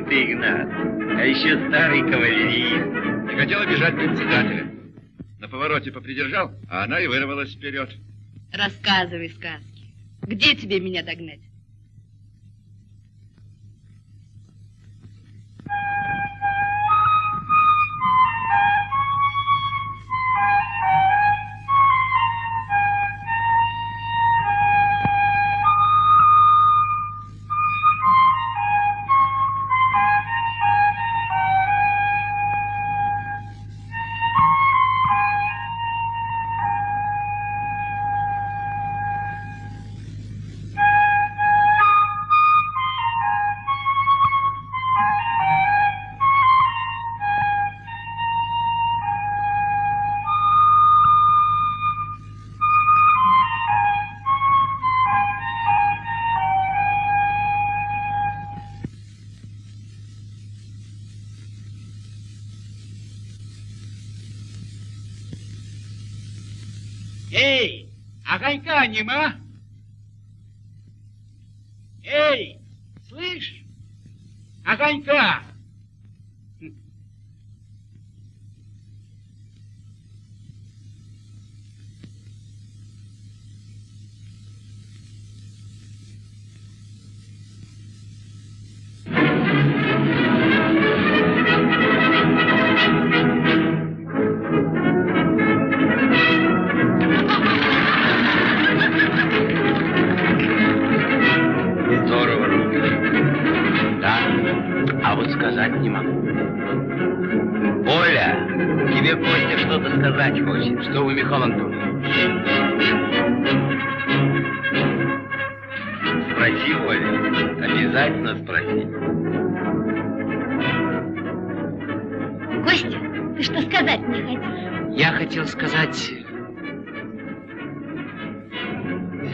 Что же ты, Игнат? А еще старый кавалерист. Не хотела бежать председателя. На повороте попридержал, а она и вырвалась вперед. Рассказывай сказки. Где тебе меня догнать?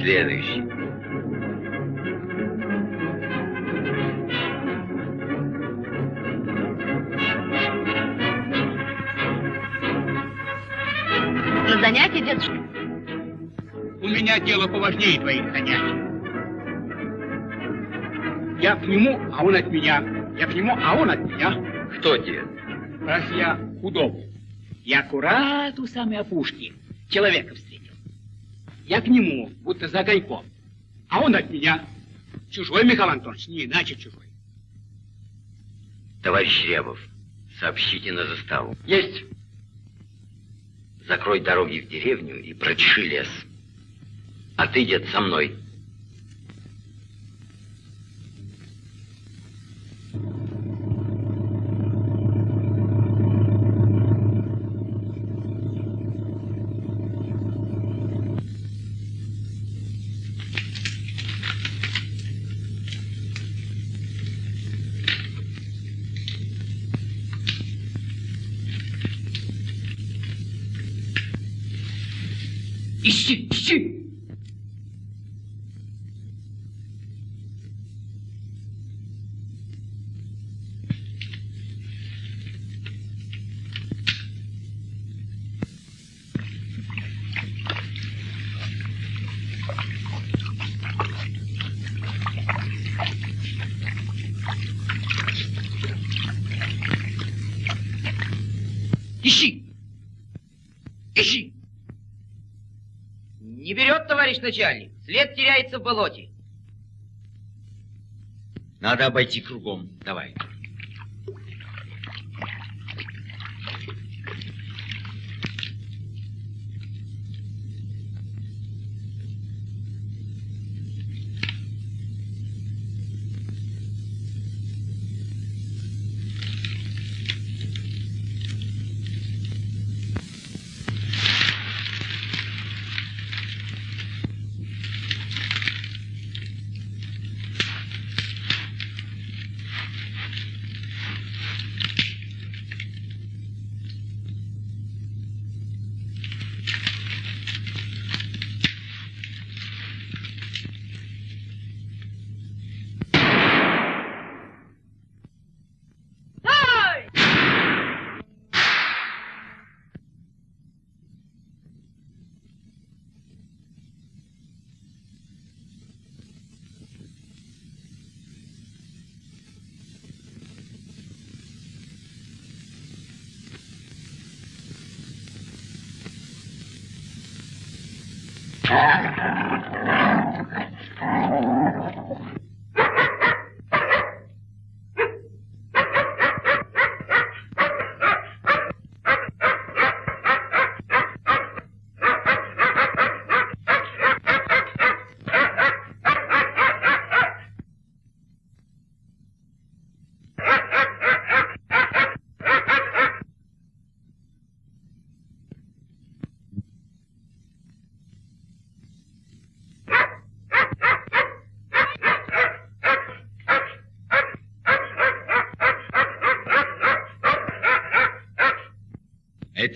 Следующий. На занятие, дедушка? У меня дело поважнее твоих занятий. Я к нему, а он от меня. Я к нему, а он от меня. Кто дед? Раз я удобно. Я аккурат у самой опушки человека встретил. Я к нему, будто за огоньком. А он от меня. Чужой, Михаил Антонович, не иначе чужой. Товарищ Рябов, сообщите на заставу. Есть. Закрой дороги в деревню и прочеши лес. А ты, дед, со мной. Ищи, товарищ начальник. След теряется в болоте. Надо обойти кругом. Давай.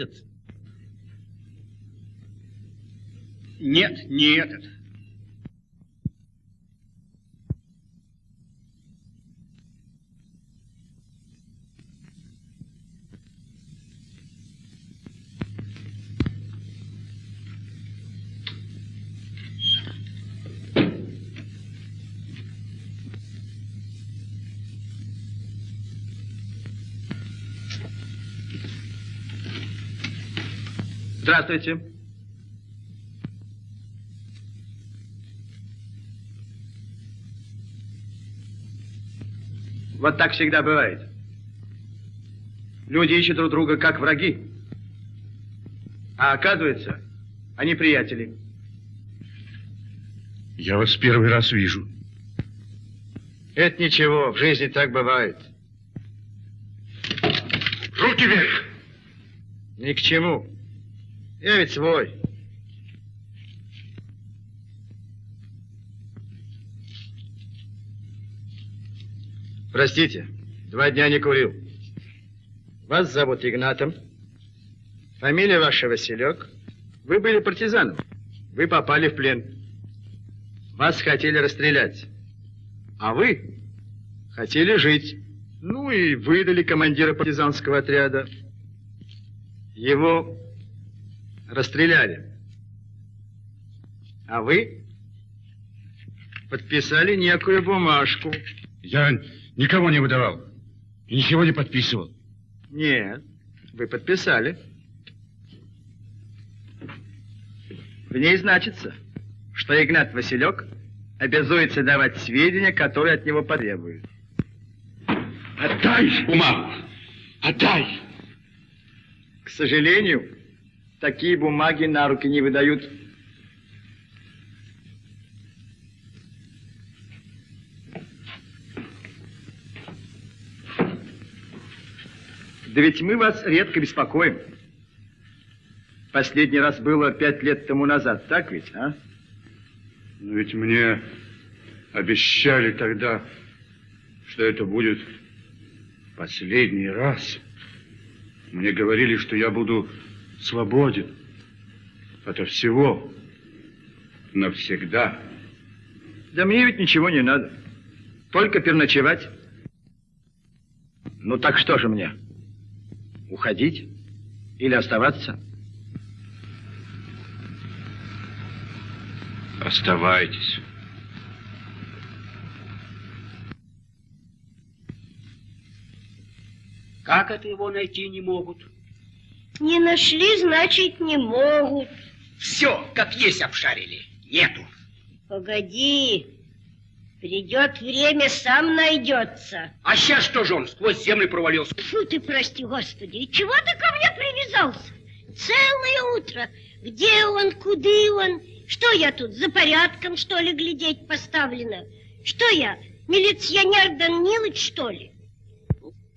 Этот? Нет, не этот. Здравствуйте. Вот так всегда бывает. Люди ищут друг друга как враги. А оказывается, они приятели. Я вас первый раз вижу. Это ничего, в жизни так бывает. Руки вверх! Ни к чему. Я ведь свой. Простите, два дня не курил. Вас зовут Игнатом. Фамилия ваша Василек. Вы были партизаном. Вы попали в плен. Вас хотели расстрелять. А вы хотели жить. Ну и выдали командира партизанского отряда. Его расстреляли. А вы подписали некую бумажку. Я никого не выдавал. И ничего не подписывал. Нет, вы подписали. В ней значится, что Игнат Василек обязуется давать сведения, которые от него потребуют. Отдай бумагу! Отдай! К сожалению, такие бумаги на руки не выдают. Да ведь мы вас редко беспокоим. Последний раз было пять лет тому назад, так ведь, а? Но ведь мне обещали тогда, что это будет последний раз. Мне говорили, что я буду свободен ото всего навсегда. Да мне ведь ничего не надо. Только перночевать. Ну так что же мне? Уходить или оставаться? Оставайтесь. Как это его найти не могут? Не нашли, значит, не могут. Все, как есть обшарили. Нету. Погоди. Придет время, сам найдется. А сейчас что же он сквозь землю провалился? Фу ты, прости, Господи, и чего ты ко мне привязался? Целое утро. Где он, куды он? Что я тут, за порядком, что ли, глядеть поставлена? Что я, милиционер Данилыч, что ли?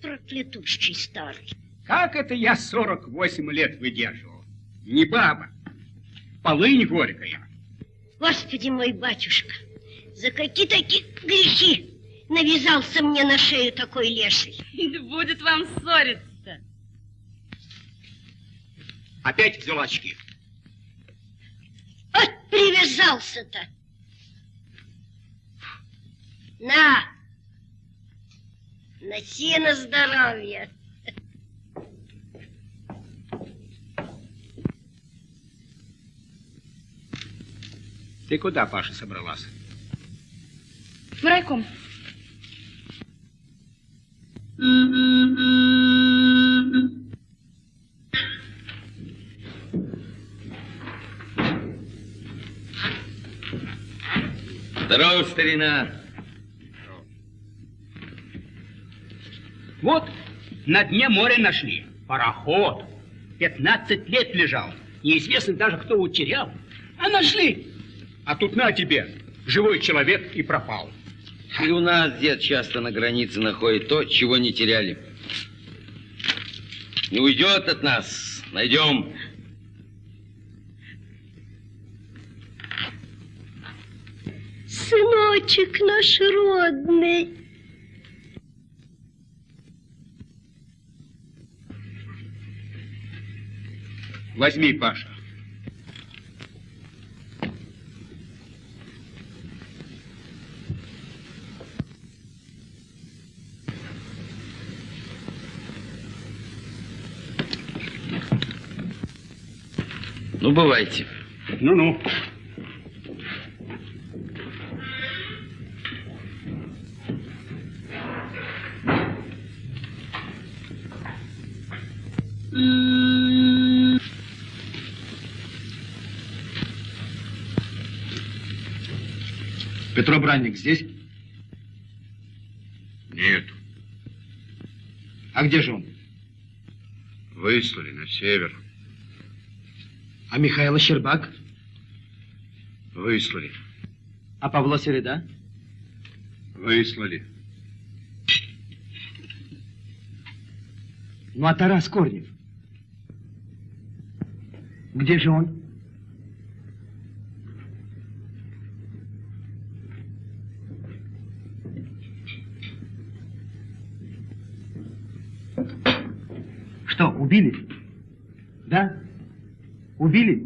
Проклятущий старый. Как это я 48 лет выдерживал? Не баба. Полынь горькая. Господи мой батюшка, за какие такие грехи навязался мне на шею такой леший? Будет вам ссориться. Опять взял очки. Вот привязался-то. На, носи на здоровье. Ты куда, Паша, собралась? В райком. Здорово, старина. Вот, на дне моря нашли. Пароход. 15 лет лежал. Неизвестно даже, кто утерял. А нашли. А тут на тебе, живой человек и пропал. И у нас дед часто на границе находит то, чего не теряли. Не уйдет от нас. Найдем. Сыночек наш родный. Возьми, Паша. Ну, бывайте. Ну-ну. Петро Бранник здесь? Нет, А где же он? выслали на север. А Михаил Щербак? Выслали. А Павла Середа? Выслали. Ну, а Тарас Корнев? Где же он? Что, убили? Да? Убили?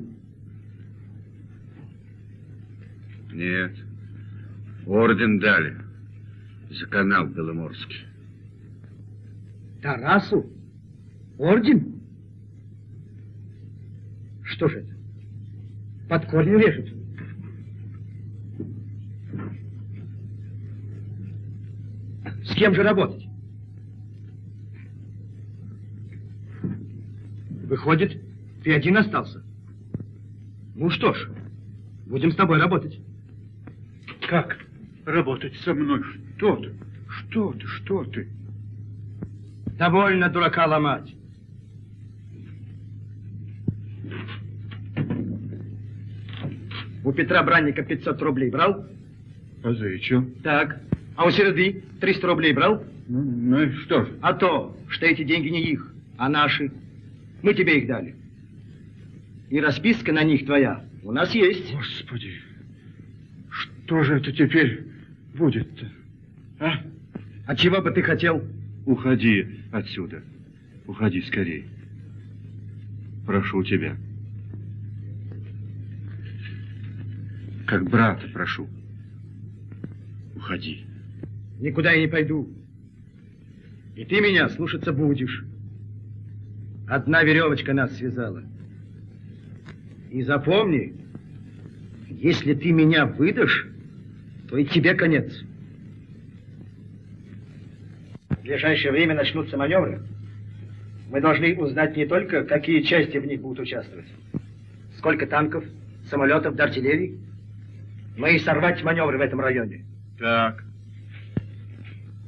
Нет. Орден дали. За канал Беломорский. Тарасу? Орден? Что же это? Под корнем режут. С кем же работать? Выходит, ты один остался. Ну что ж, будем с тобой работать. Как работать со мной? Что ты? Что ты? Что ты? Довольно дурака ломать. У Петра Бранника 500 рублей брал? А за что? Так. А у Середы 300 рублей брал? Ну, ну и что ж? А то, что эти деньги не их, а наши. Мы тебе их дали. И расписка на них твоя у нас есть. Господи, что же это теперь будет-то? А? А чего бы ты хотел? Уходи отсюда. Уходи скорей. Прошу тебя. Как брата прошу. Уходи. Никуда я не пойду. И ты меня слушаться будешь. Одна веревочка нас связала. И запомни, если ты меня выдашь, то и тебе конец. В ближайшее время начнутся маневры. Мы должны узнать не только, какие части в них будут участвовать, сколько танков, самолетов, да артиллерии, но и сорвать маневры в этом районе. Так.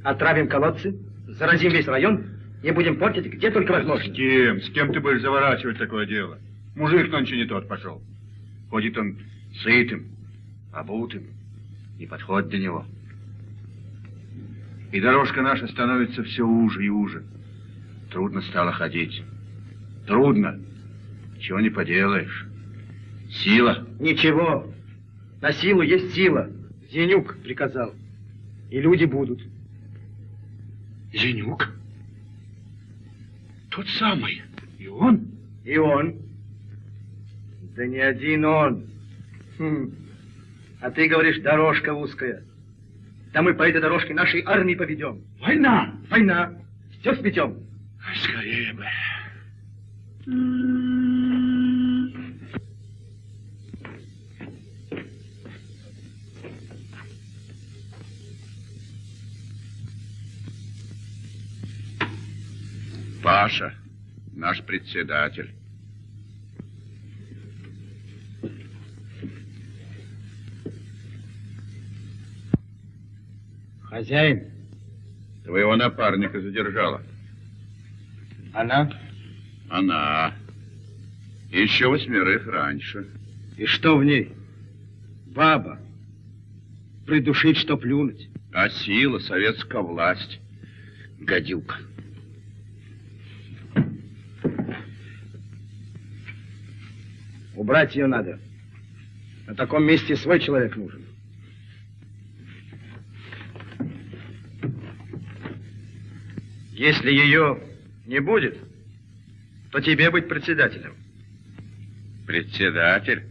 Отравим колодцы, заразим весь район и будем портить где только возможно. С кем? С кем ты будешь заворачивать такое дело? Мужик нонче не тот пошел. Ходит он сытым, обутым, не подходит до него. И дорожка наша становится все уже и уже. Трудно стало ходить. Трудно. Чего не поделаешь. Сила. Ничего. На силу есть сила. Зенюк приказал. И люди будут. Зенюк? Тот самый. И он? И он. Да не один он. Хм. А ты говоришь, дорожка узкая. Да мы по этой дорожке нашей армии поведем. Война! Война. Все сметем. Скорее бы. Паша, наш председатель. Хозяин, Твоего напарника задержала. она? Она. Еще восьмерых раньше. И что в ней? Баба. Придушить, что плюнуть. А сила, советская власть. Гадюка. Убрать ее надо. На таком месте свой человек нужен. Если ее не будет, то тебе быть председателем. Председатель?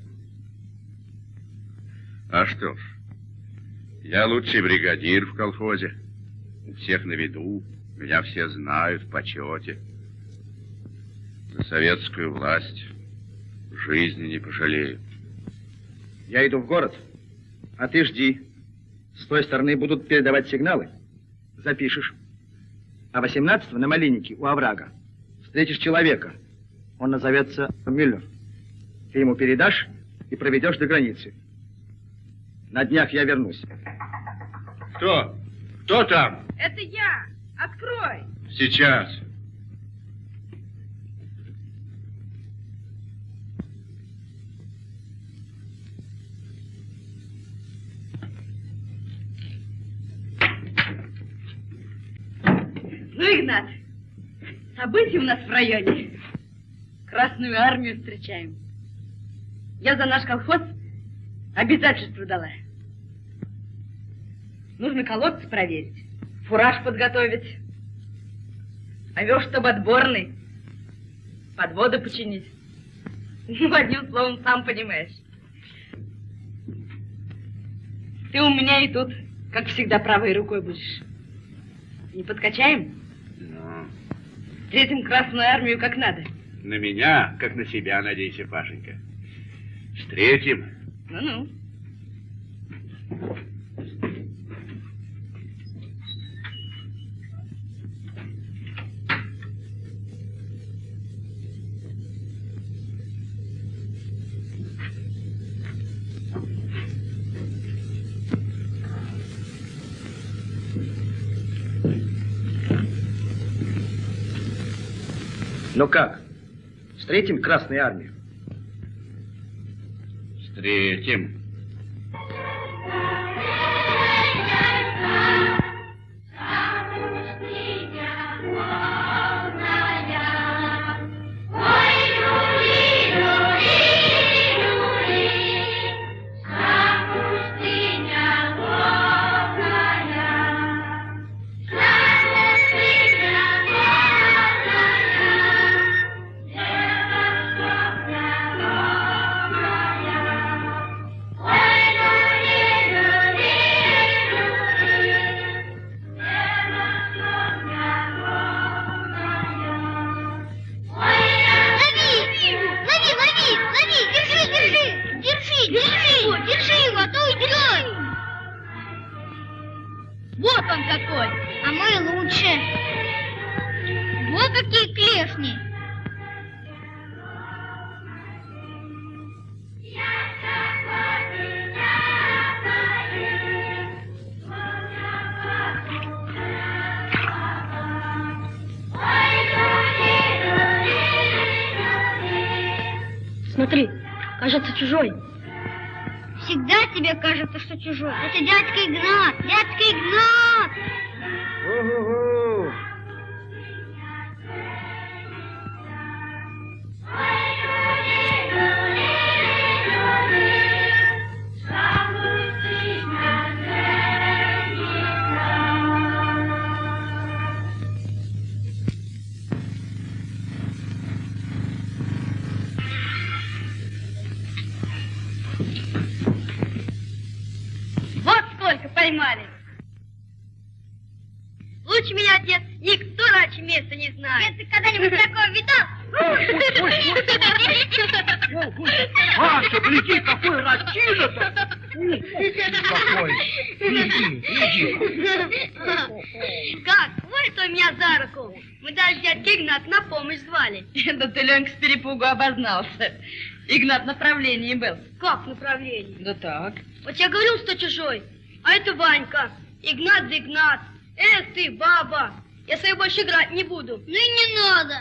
А что ж, я лучший бригадир в колхозе. У всех на виду, меня все знают в почете. За советскую власть жизни не пожалею. Я иду в город, а ты жди. С той стороны будут передавать сигналы. Запишешь. А 18 на Малиннике у оврага встретишь человека. Он назовется Мюллер. Ты ему передашь и проведешь до границы. На днях я вернусь. Кто? Кто там? Это я. Открой. Сейчас. Ну, Игнат, события у нас в районе. Красную армию встречаем. Я за наш колхоз обязательство дала. Нужно колодцы проверить, фураж подготовить, овес, чтобы отборный, подводы починить. Ну, одним словом, сам понимаешь. Ты у меня и тут, как всегда, правой рукой будешь. Не подкачаем? Встретим Красную Армию как надо. на меня, как на себя, надейся, Пашенька. Встретим. Ну-ну. Ну как? Встретим Красную Армию? Встретим. Вот он какой! А мы лучше. Вот какие клешни. Смотри, кажется чужой. Всегда тебе кажется, что чужой. Это дядька Игнат, дядька Игнат! Угу-гу. Перепугу обознался. Игнат в направлении был. Как направление? Да так. Вот я говорил, что чужой, а это Ванька. Игнат да Игнат. Эх ты, баба, я с тобой больше играть не буду. Ну и не надо.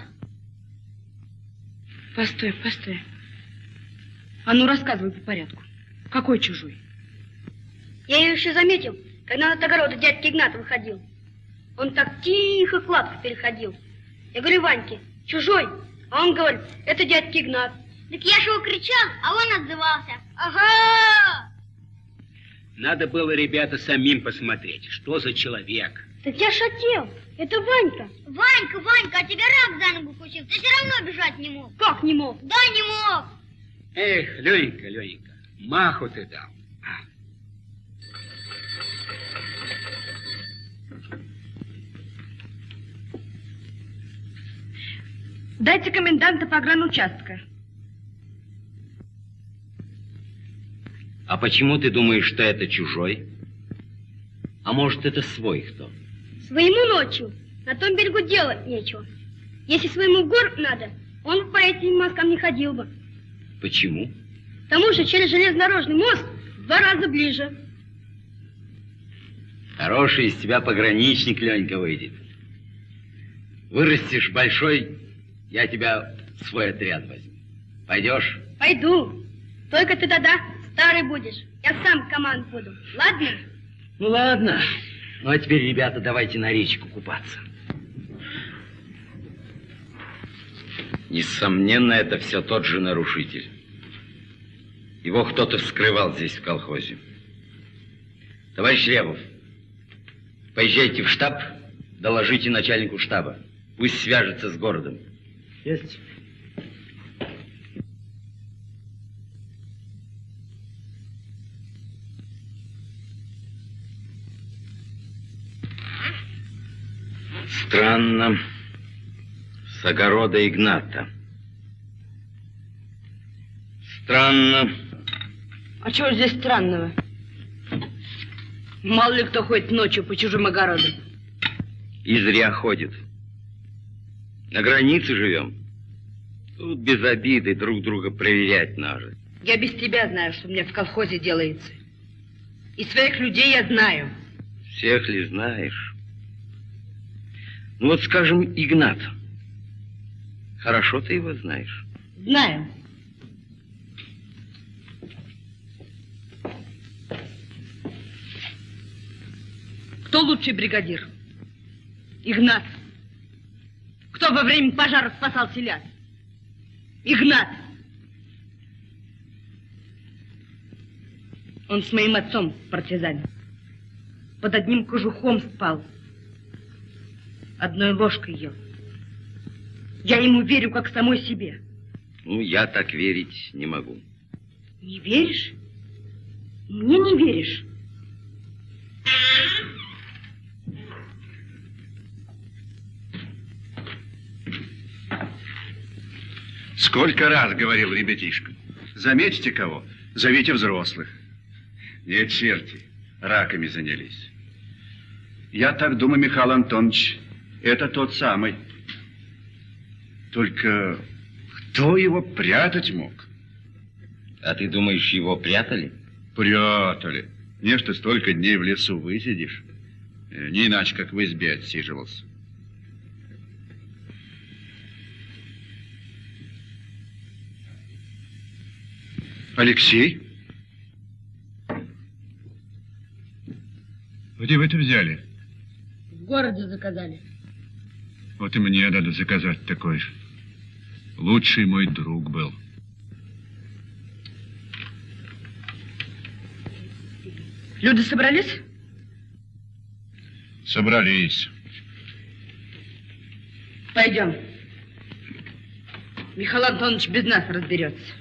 Постой, постой. А ну рассказывай по порядку. Какой чужой? Я ее еще заметил, когда на от огорода дядьки Игната выходил. Он так тихо кладку переходил. Я говорю, Ваньке, чужой. А он говорит, это дядька Игнат. Так я же его кричал, а он отзывался. Ага! Надо было, ребята, самим посмотреть, что за человек. Так я шател. Это Ванька. Ванька, Ванька, а тебя рак за ногу укусил. Ты все равно бежать не мог. Как не мог? Да, не мог. Эх, Ленька, Ленька, маху ты дал. Дайте коменданта погранучастка. А почему ты думаешь, что это чужой? А может, это свой кто? Своему ночью на том берегу делать нечего. Если своему в город надо, он по этим мосткам не ходил бы. Почему? Потому что через железнодорожный мост в два раза ближе. Хороший из тебя пограничник, Ленька, выйдет. Вырастешь большой, я тебя в свой отряд возьму. Пойдешь? Пойду. Только ты тогда старый будешь. Я сам команд буду. Ладно? Ну ладно. Ну а теперь, ребята, давайте на речку купаться. Несомненно, это все тот же нарушитель. Его кто-то вскрывал здесь, в колхозе. Товарищ Левов, поезжайте в штаб, доложите начальнику штаба. Пусть свяжется с городом. Есть. Странно. С огорода Игната. Странно. А чего здесь странного? Мало ли кто ходит ночью по чужим огородам. И зря ходит. На границе живем. Тут без обиды друг друга проверять надо. Я без тебя знаю, что мне в колхозе делается. И своих людей я знаю. Всех ли знаешь? Ну вот, скажем, Игнат. Хорошо ты его знаешь. Знаю. Кто лучший бригадир? Игнат. Кто во время пожара спасал селян? Игнат. Он с моим отцом партизан. Под одним кожухом спал. Одной ложкой ел. Я ему верю, как самой себе. Ну, я так верить не могу. Не веришь? Мне не веришь? Сколько раз говорил ребятишка. Заметьте кого, зовите взрослых. Нет, черти, раками занялись. Я так думаю, Михаил Антонович, это тот самый. Только кто его прятать мог? А ты думаешь, его прятали? Прятали. Не, что столько дней в лесу высидишь. Э, Не иначе, как в избе отсиживался. Алексей? Где вы это взяли? В городе заказали. Вот и мне надо заказать такой же. Лучший мой друг был. Люди собрались? Собрались. Пойдем. Михаил Антонович без нас разберется.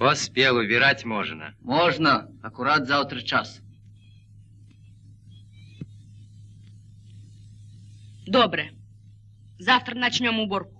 Поспел, убирать можно. Можна, акурат завтра час. Добре. Завтра начнем уборку.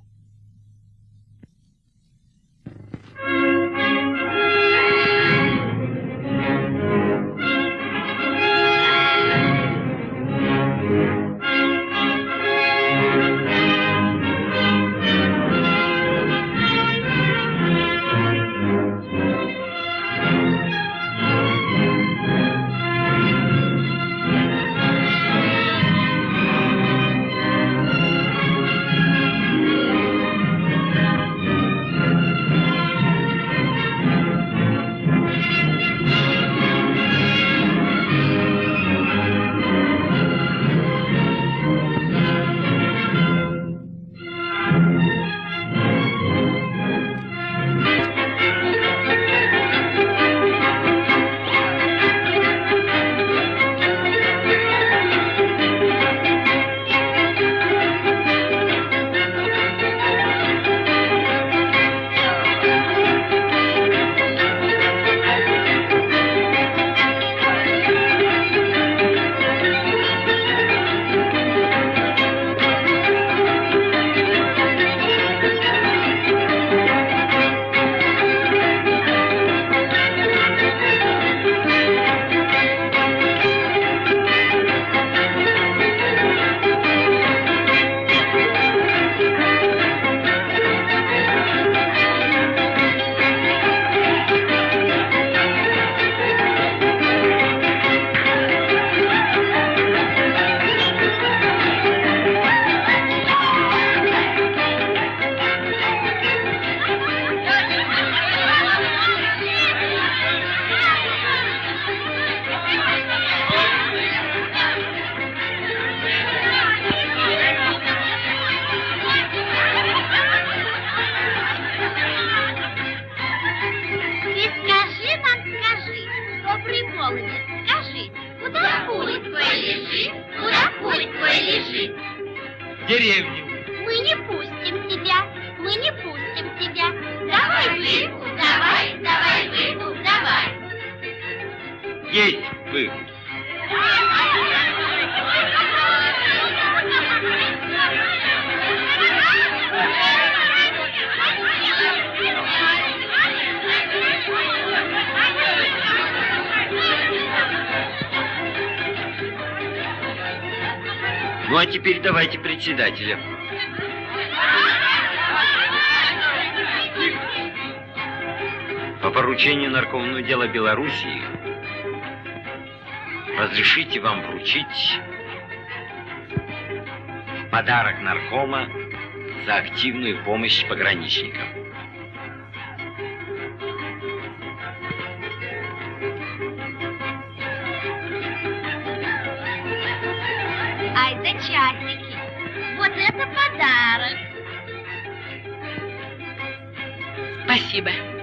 председателя. По поручению Наркомного дела Белоруссии разрешите вам вручить подарок наркома за активную помощь пограничникам. Спасибо.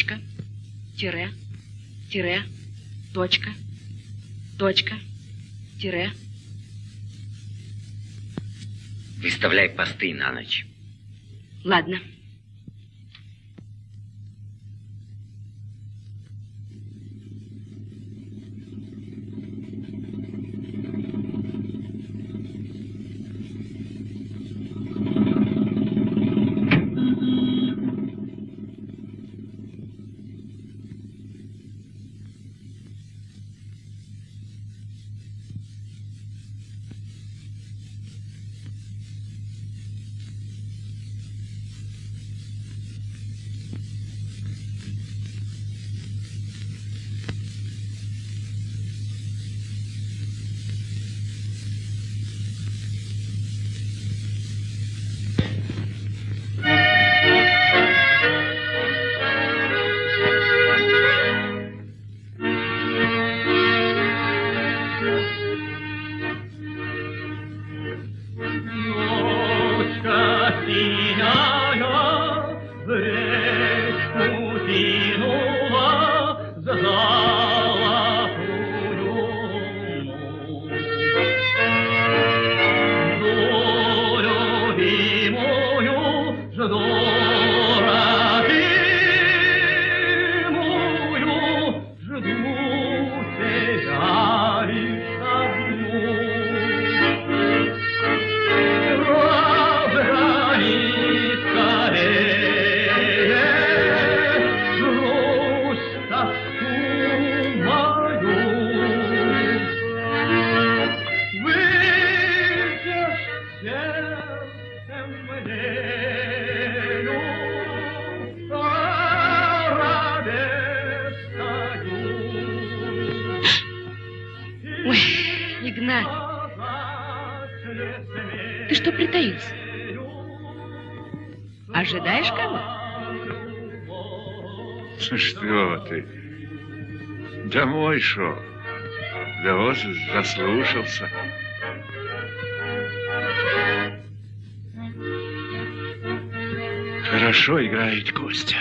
точка, тире, тире, точка, точка, тире. Выставляй посты на ночь. Ладно. Ожидаешь кого? Ну что ты? Домой шел. Да вот заслушался. Хорошо играет Костя.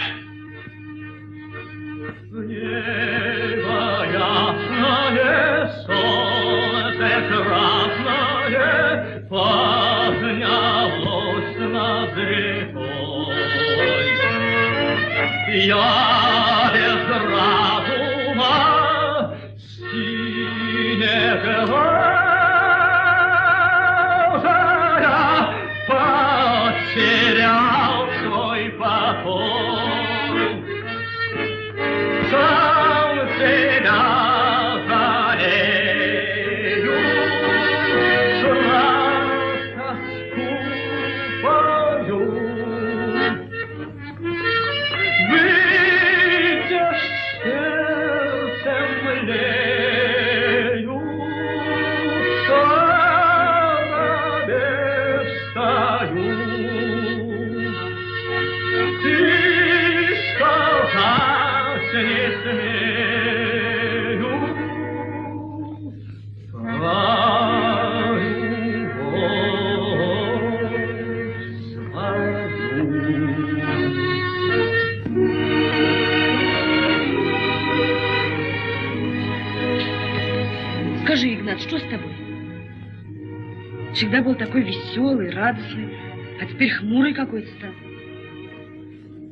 Всегда был такой веселый, радостный, а теперь хмурый какой-то стал.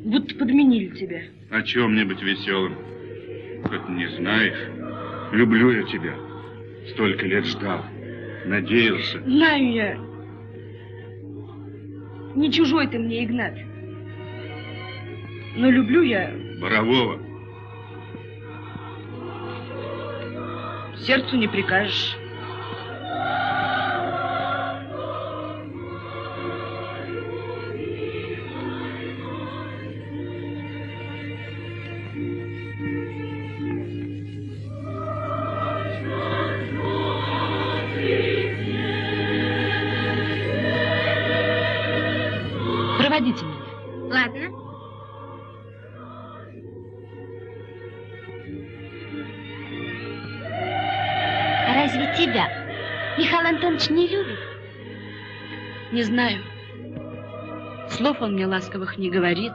Будто подменили тебя. О чем мне быть веселым? Как не знаешь, люблю я тебя. Столько лет ждал, надеялся. Знаю я. Не чужой ты мне, Игнат. Но люблю я, Борового. сердцу не прикажешь. Знаю. Слов он мне ласковых не говорит.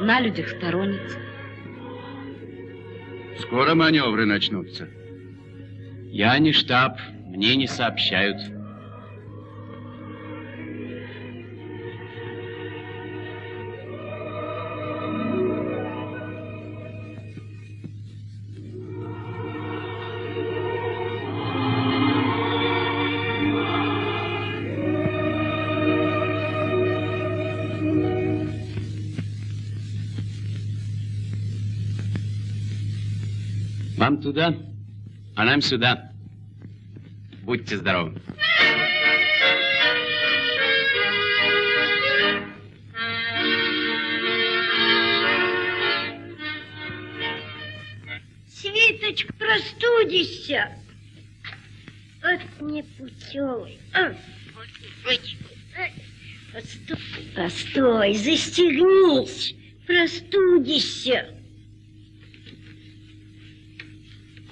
На людях сторонится. Скоро маневры начнутся. Я не штаб, мне не сообщают. Туда, а нам сюда. Будьте здоровы. Свиточка, простудишься. Вот непутевый. Вот, вот, а, Постой, постой, застегнись, простудишься.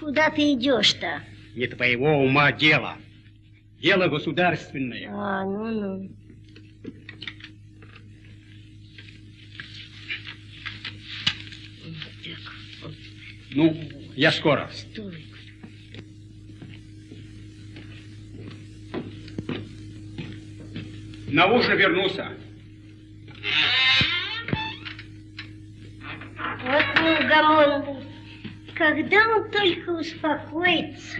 Куда ты идешь-то? Не твоего ума дело. Дело государственное. А, ну-ну. Ну, я скоро. Стой. На ужин вернуся. Вот неугомонный. Когда он только успокоится?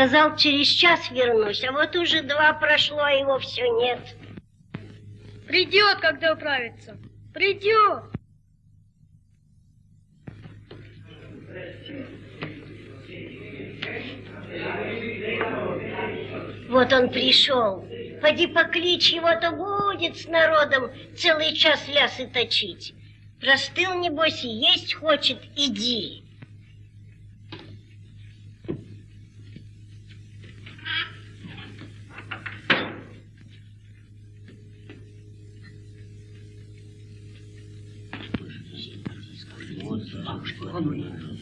Сказал, через час вернусь, а вот уже два прошло, а его все нет. Придет, когда управится. Придет. Вот он пришел. Поди покличь его-то будет с народом целый час лясы точить. Простыл, небось, и есть хочет, иди. Товарищи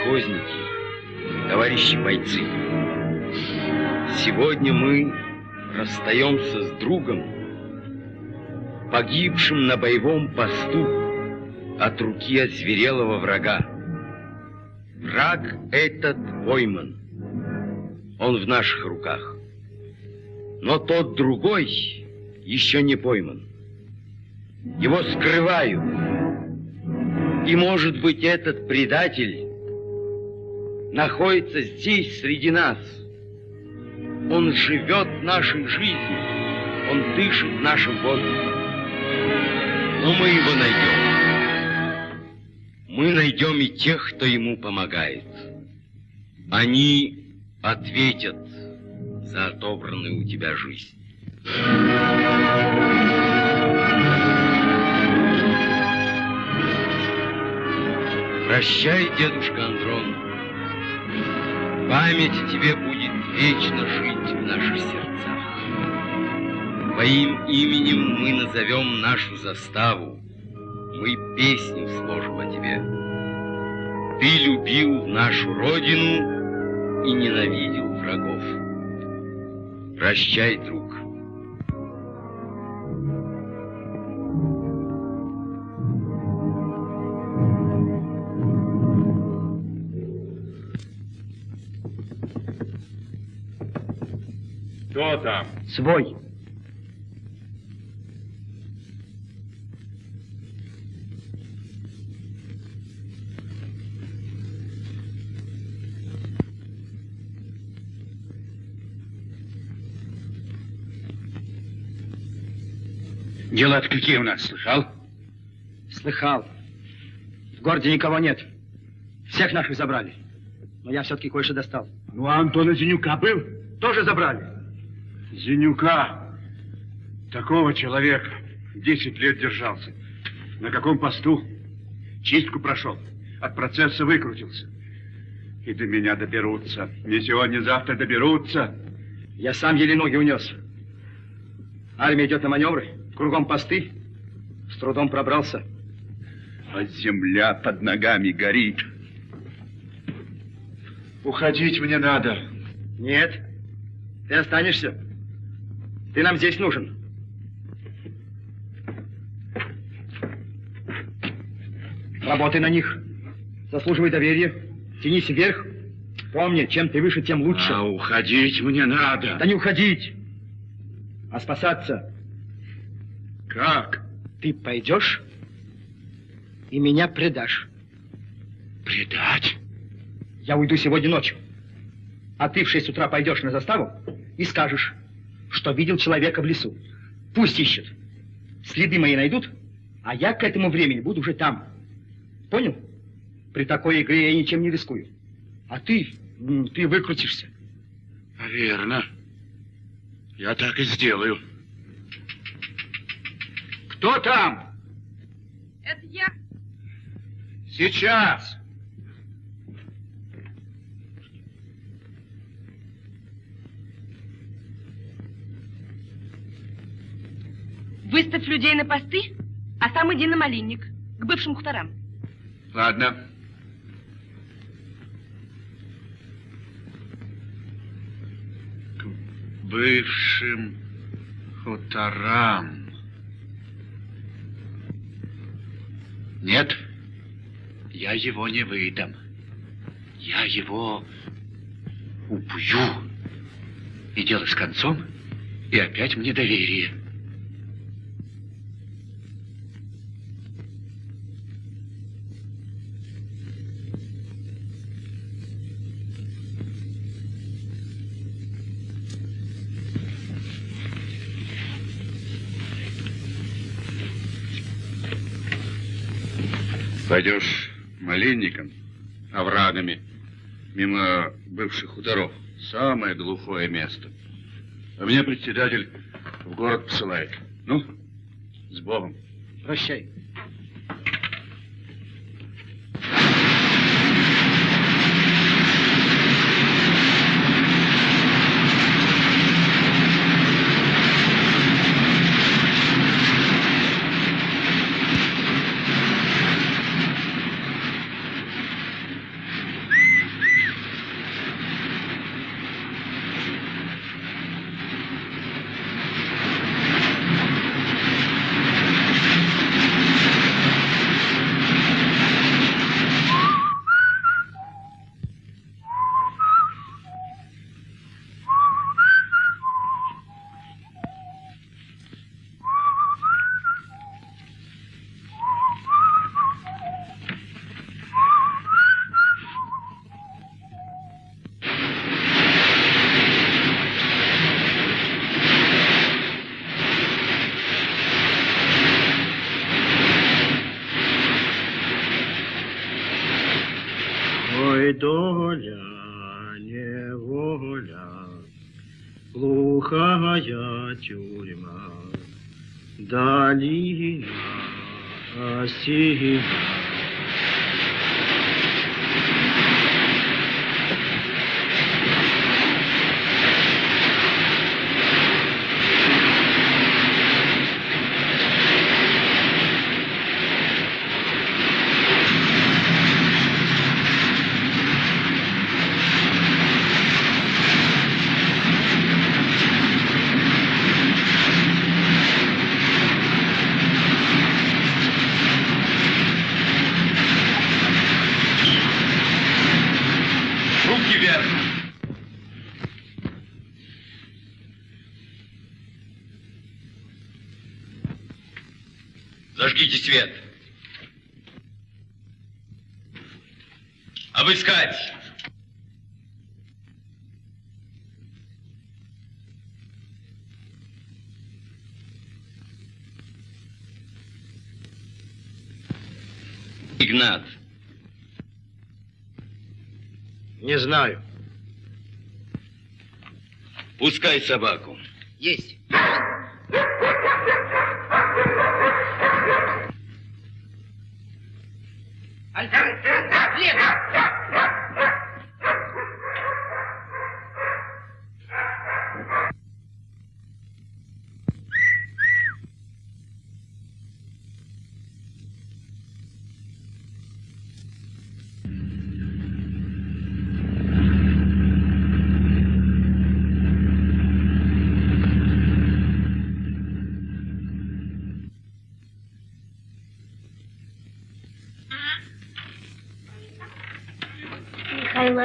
колхозники, товарищи бойцы, сегодня мы расстаемся с другом, погибшим на боевом посту от руки озверелого врага. Враг этот пойман, он в наших руках. Но тот другой еще не пойман. Его скрывают. И, может быть, этот предатель находится здесь, среди нас. Он живет нашей жизнью, он дышит нашим воздухом. Но мы его найдем. Мы найдем и тех, кто ему помогает. Они ответят за отобранную у тебя жизнь. Прощай, дедушка Андрон. Память тебе будет вечно жить в наших сердцах. Твоим именем мы назовем нашу заставу. Мы песню сложим о тебе. Ты любил нашу родину и ненавидел врагов. Прощай, друг. Кто там? Свой. Дела-то какие у нас, слыхал? Слыхал. В городе никого нет. Всех наших забрали. Но я все-таки кое-что достал. Ну, а Антона Зенюка был? Тоже забрали. Зенюка, такого человека, 10 лет держался. На каком посту? Чистку прошел, от процесса выкрутился. И до меня доберутся. Не сегодня, завтра доберутся. Я сам еле ноги унес. Армия идет на маневры, кругом посты. С трудом пробрался. А земля под ногами горит. Уходить мне надо. Нет, ты останешься. Ты нам здесь нужен. Работай на них. Заслуживай доверия. Тянись вверх. Помни, чем ты выше, тем лучше. А уходить мне надо. Да не уходить, а спасаться. Как? Ты пойдешь и меня предашь. Предать? Я уйду сегодня ночью. А ты в шесть утра пойдешь на заставу и скажешь, что видел человека в лесу. Пусть ищут. Следы мои найдут, а я к этому времени буду уже там. Понял? При такой игре я ничем не рискую. А ты, ты выкрутишься. Верно. Я так и сделаю. Кто там? Это я. Сейчас. Выставь людей на посты, а сам иди на малинник, к бывшим хуторам. Ладно. К бывшим хуторам. Нет, я его не выдам. Я его убью. И дело с концом, и опять мне доверие. Пойдешь малинником, оврагами, мимо бывших хуторов. Самое глухое место. А меня председатель в город посылает. Ну, с Богом. Прощай. Глухая тюрьма, долина осина. Игнат. Не знаю. Пускай собаку. Есть. Михаил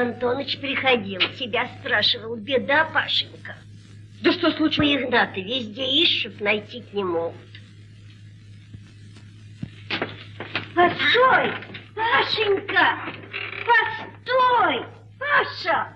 Антонович приходил, тебя спрашивал, беда, Пашенька. Да что случилось? Игната везде ищут, найти не могут. Постой, Пашенька! Постой, Паша!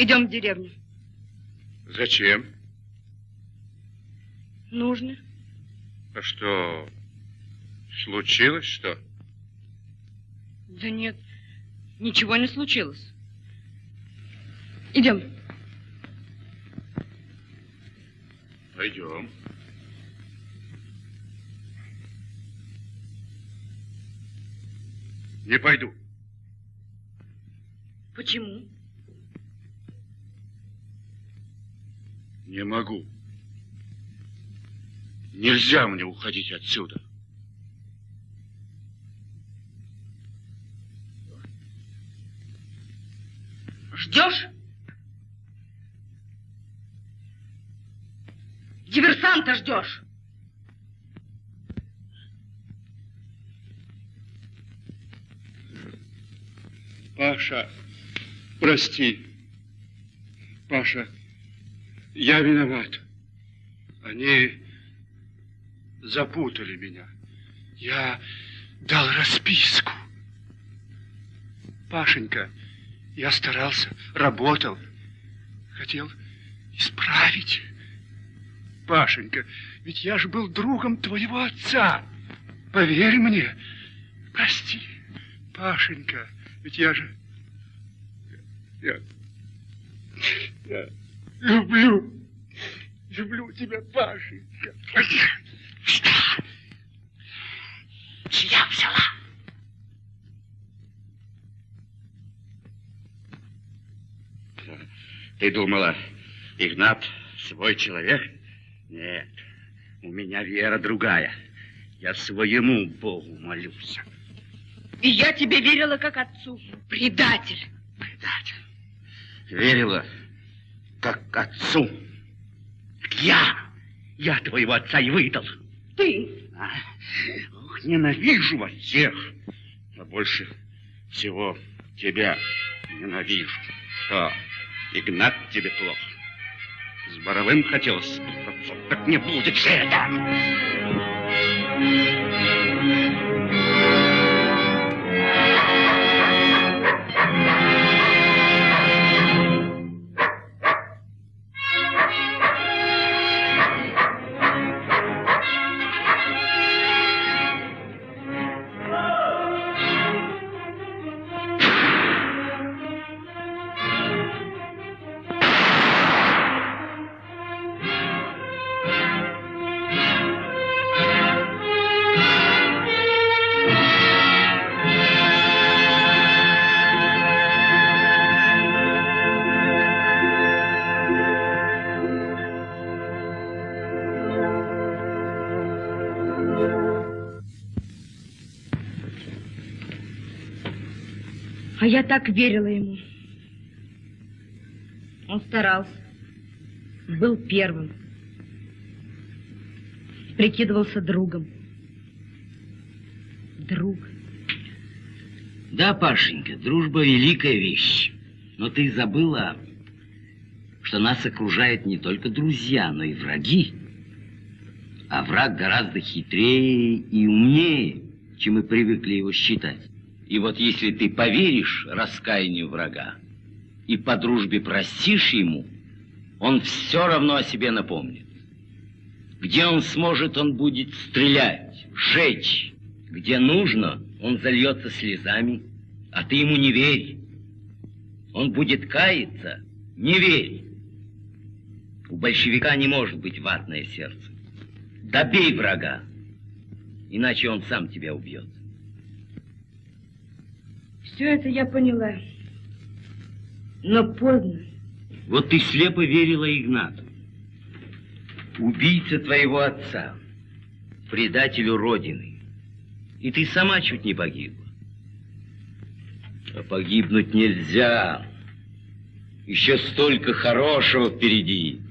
Идем в деревню. Зачем? Нужно. А что, случилось что? Да нет, ничего не случилось. Идем. Пойдем. Не пойду. Почему? Не могу. Нельзя мне уходить отсюда. Ждешь? Диверсанта ждешь. Паша, прости. Паша, я виноват. Они запутали меня. Я дал расписку. Пашенька, я старался, работал. Хотел исправить. Пашенька, ведь я же был другом твоего отца. Поверь мне. Прости, Пашенька, ведь я же... Я... Я люблю... Люблю тебя, Пашенька. Что? Чья взяла? Ты думала, Игнат свой человек? Нет, у меня вера другая. Я своему Богу молюсь. И я тебе верила как отцу. Предатель. Предатель. Верила, как отцу. Я, я твоего отца и выдал. Ты? А, ох, ненавижу вас всех. А больше всего тебя ненавижу. Что, Игнат тебе плохо? С Боровым хотел спутаться, так не будет же это. Я так верила ему. Он старался. Был первым. Прикидывался другом. Друг. Да, Пашенька, дружба великая вещь. Но ты забыла, что нас окружают не только друзья, но и враги. А враг гораздо хитрее и умнее, чем мы привыкли его считать. И вот если ты поверишь раскаянию врага и по дружбе простишь ему, он все равно о себе напомнит. Где он сможет, он будет стрелять, жечь. Где нужно, он зальется слезами, а ты ему не верь. Он будет каяться, не верь. У большевика не может быть ватное сердце. Добей врага, иначе он сам тебя убьет. Все это я поняла. Но поздно. Вот ты слепо верила Игнату. Убийца твоего отца, предателю Родины. И ты сама чуть не погибла. А погибнуть нельзя. Еще столько хорошего впереди.